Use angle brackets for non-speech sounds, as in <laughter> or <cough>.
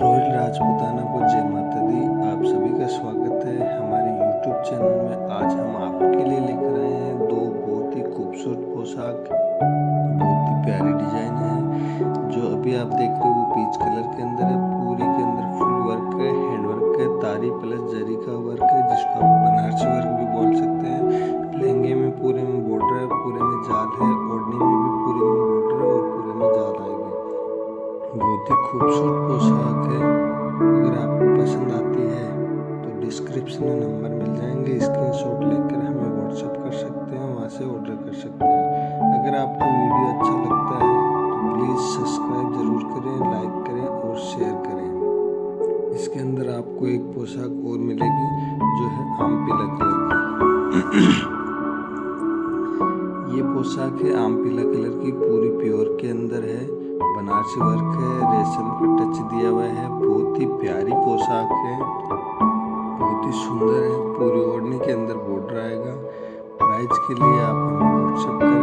Royal Rajputana को जय माता दी आप सभी का स्वागत है हमारे यूट्यूब चैनल में। आज हम आपके लिए लेकर आए हैं दो बहुत ही खूबसूरत पोशाक, बहुत ही प्यारी डिज़ाइन है, जो अभी आप देख रहे हो, वो पीच कलर के अंदर है, पूरी के अंदर फुल वर्क है हैंड वर्क है, तारी प्लस जरी का वर्क है, जिसको आप बनारसी वर्क भी बोल सकते हैं। लहंगे में पूरे में बॉर्डर है, पूरे में जाल है बहुत ही खूबसूरत पोशाक है। अगर आपको पसंद आती है तो डिस्क्रिप्शन में नंबर मिल जाएँगे। स्क्रीनशॉट लेकर हमें व्हाट्सएप कर सकते हैं, वहाँ से ऑर्डर कर सकते हैं। अगर आपको वीडियो अच्छा लगता है तो प्लीज़ सब्सक्राइब ज़रूर करें लाइक करें और शेयर करें। इसके अंदर आपको एक पोशाक और मिलेगी, जो है आम पीला कलर की। <clears throat> ये पोशाक है आम पीला कलर की, पूरी प्योर के अंदर है। बनारसी वर्क है रेशम का टच दिया हुआ है। बहुत ही प्यारी पोशाक है। बहुत ही सुंदर है। पूरी ओढ़नी के अंदर बॉर्डर आएगा प्राइस के लिए आप हमें व्हाट्सएप करें